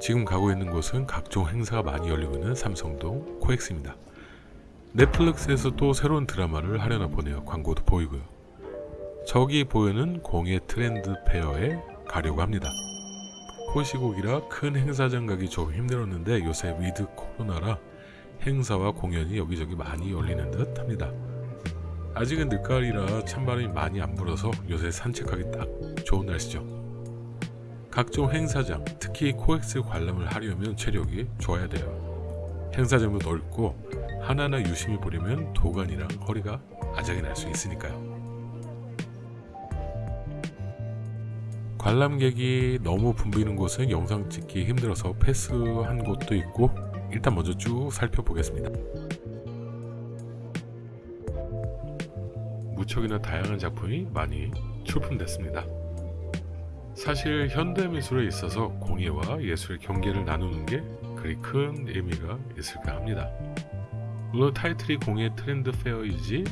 지금 가고 있는 곳은 각종 행사가 많이 열리고 있는 삼성동 코엑스입니다. 넷플릭스에서 또 새로운 드라마를 하려나 보네요. 광고도 보이고요. 저기 보이는 공예 트렌드 페어에 가려고 합니다. 코시국이라 큰 행사장 가기 조금 힘들었는데 요새 위드 코로나라 행사와 공연이 여기저기 많이 열리는 듯 합니다. 아직은 늦가을이라 찬바람이 많이 안 불어서 요새 산책하기 딱 좋은 날씨죠. 각종 행사장, 특히 코엑스 관람을 하려면 체력이 좋아야 돼요. 행사장도 넓고 하나하나 유심히 보려면 도관이랑 허리가 아작이 날 수 있으니까요. 관람객이 너무 붐비는 곳은 영상 찍기 힘들어서 패스한 곳도 있고 일단 먼저 쭉 살펴보겠습니다. 무척이나 다양한 작품이 많이 출품됐습니다. 사실 현대미술에 있어서 공예와 예술의 경계를 나누는 게 그리 큰 의미가 있을까 합니다. 물론 타이틀이 공예 트렌드 페어이지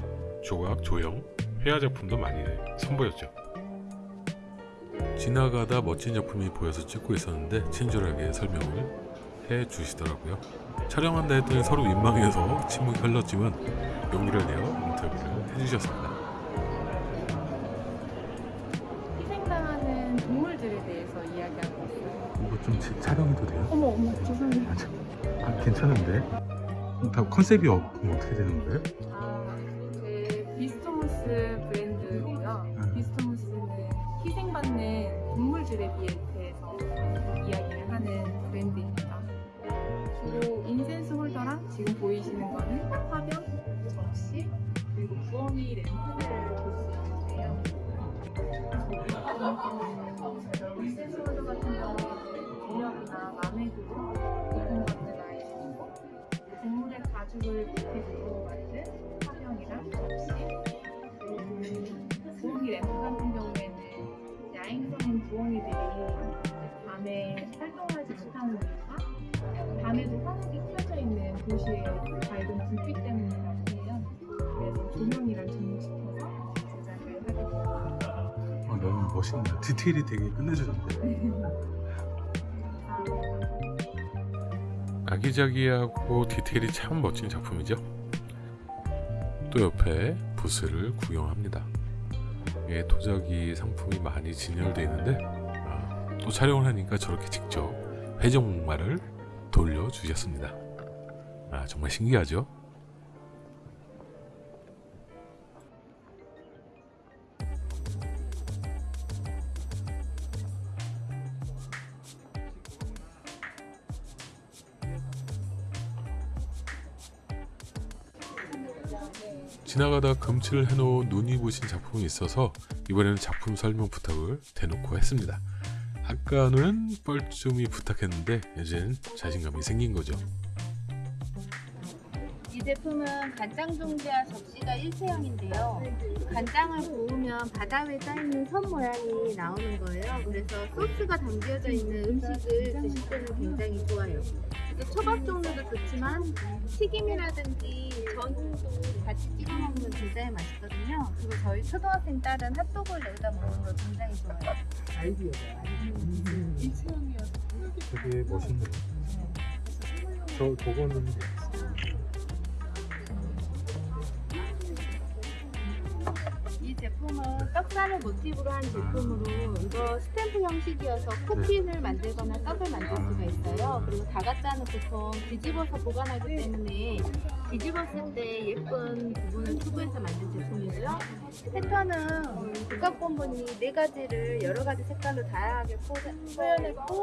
조각, 조형, 회화 작품도 많이 선보였죠. 지나가다 멋진 작품이 보여서 찍고 있었는데 친절하게 설명을 해 주시더라고요. 촬영한다 했더니 서로 민망해서 침묵이 흘렀지만 용기를 내어 인터뷰를 해주셨습니다. 동물들에 대해서 이야기하고 있어요. 이거 좀 치- 촬영해도 돼요? 어머 어머 죄송해요. 아 괜찮은데? 다 컨셉이 어, 그럼 어떻게 되는 거예요? 아, 제 비스토무스 브랜드고요. 음. 비스토무스는 희생받는 동물들에 대해서 이야기를 하는 브랜드입니다. 주로 인센스 홀더랑 지금 보이시는 거는 화병, 접시, 그리고 부엉이 램프를 볼수 있는데요. 가죽을 모티브로 만든 화병이랑 접시 부엉이 램프 같은 경우에는 야행성인 부엉이들이 밤에 활동하지 못하는 이유가 밤에도 화목이 켜져 있는 도시의 밝은 불빛 때문이라고 해요. 그래서 조명이랑 접목시켜서 제작을 하게 됐습니다. 아 너무 멋있네요. 디테일이 되게 끝내주던데. 아기자기하고 디테일이 참 멋진 작품이죠. 또 옆에 부스를 구경합니다. 예, 도자기 상품이 많이 진열되어 있는데 아, 또 촬영을 하니까 저렇게 직접 회전목마를 돌려주셨습니다. 아, 정말 신기하죠? 지나가다 금칠을 해놓은 눈이 부신 작품이 있어서 이번에는 작품 설명 부탁을 대놓고 했습니다. 아까는 뻘쭘히 부탁했는데 이제는 자신감이 생긴 거죠. 이 제품은 간장 종지와 접시가 일체형인데요. 간장을 부으면 바다 위에 쌓이는 선 모양이 나오는 거예요. 그래서 소스가 담겨져 있는 음식을 드실 때는 굉장히 좋아요. 초밥 종류도 좋지만 튀김이라든지 전도 굉장히 맛있거든요. 그리고 저희 초등학생 딸은 핫도그를 내다 먹는 거 굉장히 좋아해요. 되게 멋있네요. 저 저거는 제품은 떡살을 모티브로 한 제품으로 이거 스탬프 형식이어서 쿠키를 만들거나 떡을 만들 수가 있어요. 그리고 다가짜는 보통 뒤집어서 보관하기 때문에 뒤집었을 때 예쁜 부분을 추구해서 만든 제품이고요. 패턴은 국가본분이 네 가지를 여러 가지 색깔로 다양하게 표현했고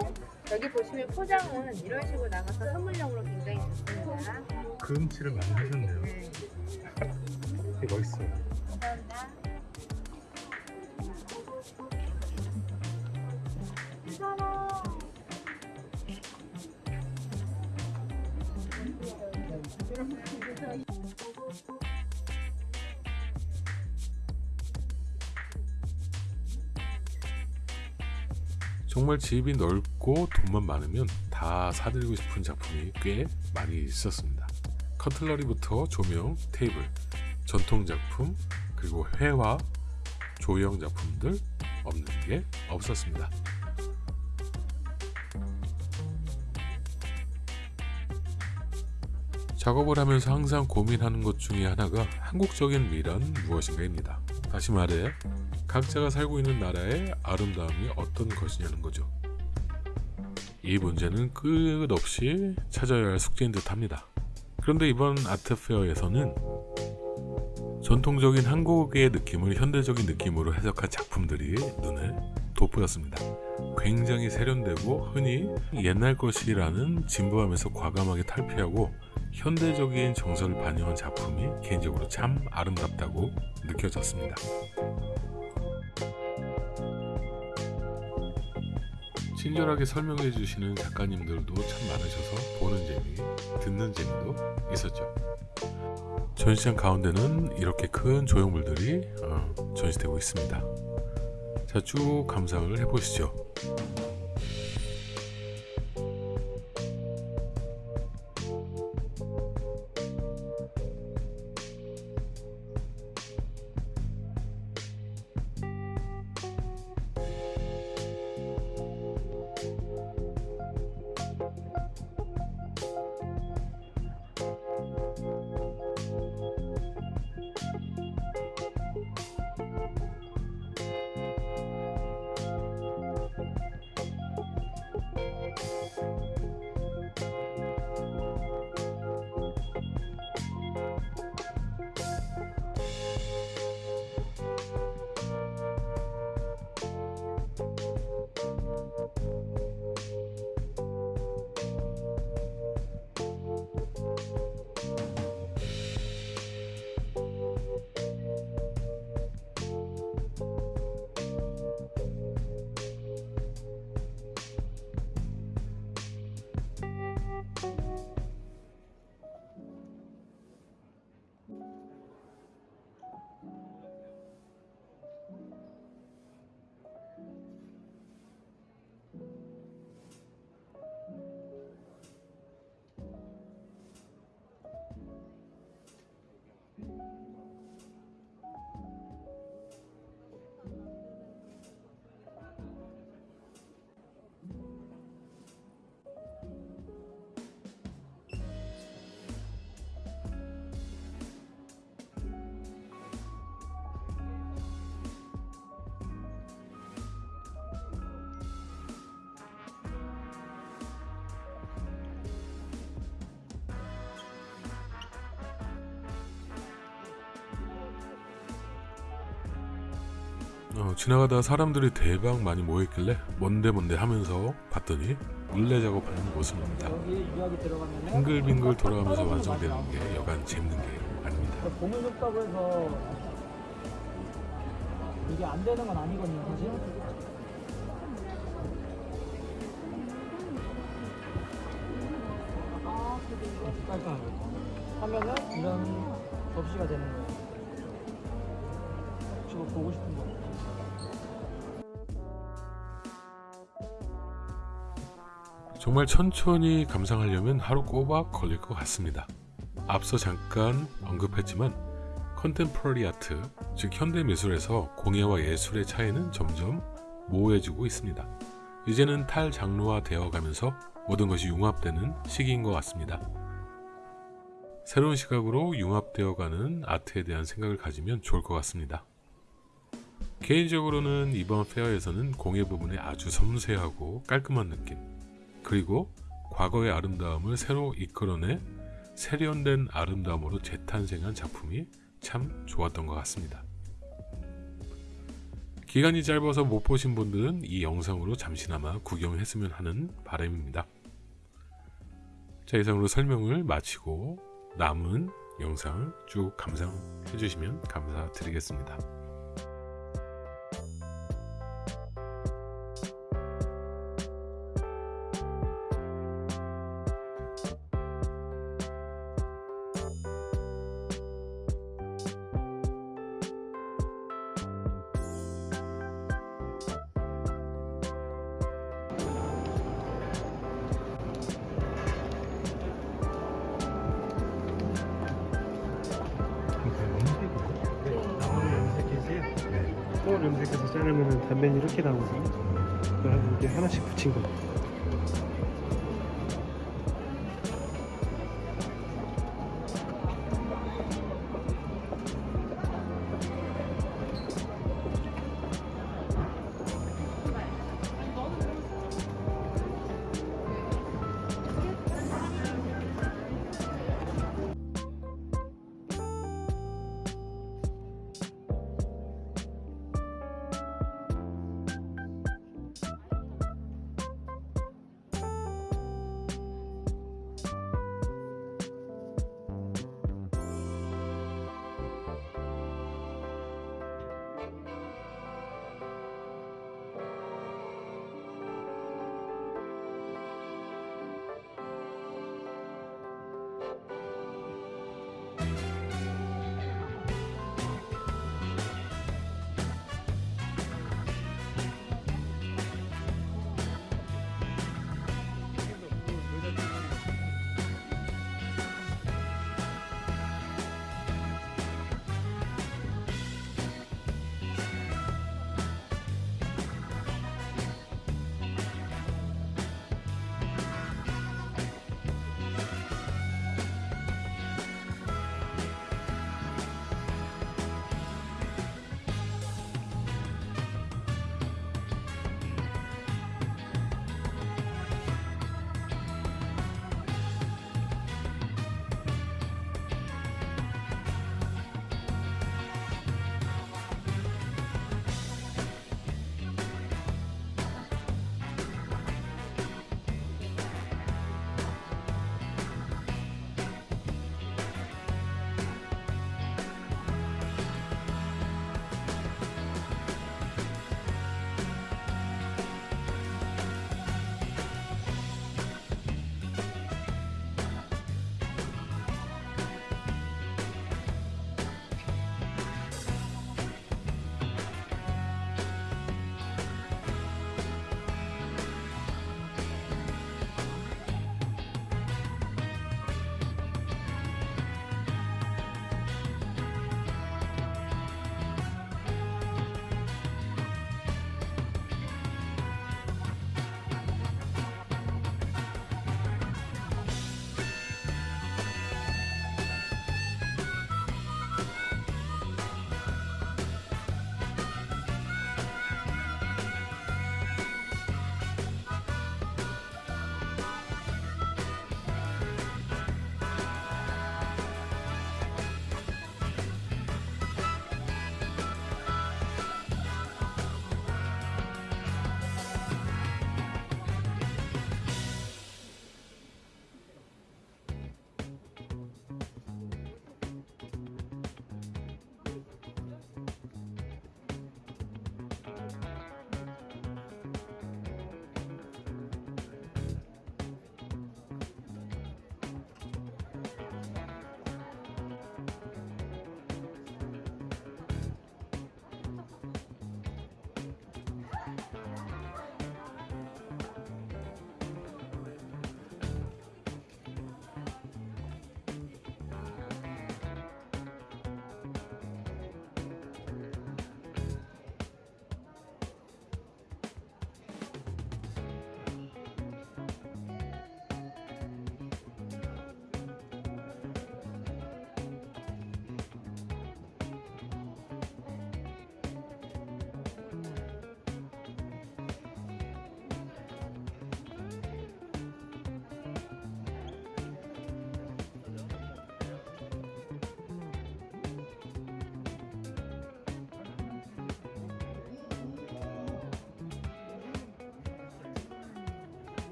여기 보시면 포장은 이런 식으로 나가서 선물용으로 굉장히 좋습니다. 그림치를 많이 하셨네요. 네, 되게 멋있어요. 정말 집이 넓고 돈만 많으면 다 사드리고 싶은 작품이 꽤 많이 있었습니다. 커틀러리부터 조명, 테이블, 전통 작품, 그리고 회화, 조형 작품들 없는 게 없었습니다. 작업을 하면서 항상 고민하는 것 중에 하나가 한국적인 미란 무엇인가입니다. 다시 말해 각자가 살고 있는 나라의 아름다움이 어떤 것이냐는 거죠. 이 문제는 끝없이 찾아야 할 숙제인 듯 합니다. 그런데 이번 아트페어에서는 전통적인 한국의 느낌을 현대적인 느낌으로 해석한 작품들이 눈에 돋보였습니다. 굉장히 세련되고 흔히 옛날 것이라는 진부함에서 과감하게 탈피하고 현대적인 정서를 반영한 작품이 개인적으로 참 아름답다고 느껴졌습니다. 친절하게 설명해 주시는 작가님들도 참 많으셔서 보는 재미, 듣는 재미도 있었죠. 전시장 가운데는 이렇게 큰 조형물들이 어, 전시되고 있습니다. 자, 쭉 감상을 해보시죠. 어, 지나가다 사람들이 대박 많이 모여있길래 뭔데 뭔데 하면서 봤더니 물레 작업하는 모습입니다. 빙글빙글 돌아가면서 완성되는 게 여간 재밌는 게 아닙니다. 고물 줬다고 해서 이게 안 되는 건 아니거든요 사실 깔끔하게 하면은 이런 접시가 되는 거예요 뭐 보고 싶은 거 정말 천천히 감상하려면 하루 꼬박 걸릴 것 같습니다. 앞서 잠깐 언급했지만 컨템퍼러리 아트, 즉 현대 미술에서 공예와 예술의 차이는 점점 모호해지고 있습니다. 이제는 탈장르화 되어 가면서 모든 것이 융합되는 시기인 것 같습니다. 새로운 시각으로 융합되어 가는 아트에 대한 생각을 가지면 좋을 것 같습니다. 개인적으로는 이번 페어에서는 공예 부분에 아주 섬세하고 깔끔한 느낌, 그리고 과거의 아름다움을 새로 이끌어내 세련된 아름다움으로 재탄생한 작품이 참 좋았던 것 같습니다. 기간이 짧아서 못 보신 분들은 이 영상으로 잠시나마 구경했으면 하는 바람입니다. 자 이상으로 설명을 마치고 남은 영상을 쭉 감상해 주시면 감사드리겠습니다. 똥을 염색해서 자르면 단면이 이렇게 나오거든요. 그래서 이게 하나씩 붙인 거예요.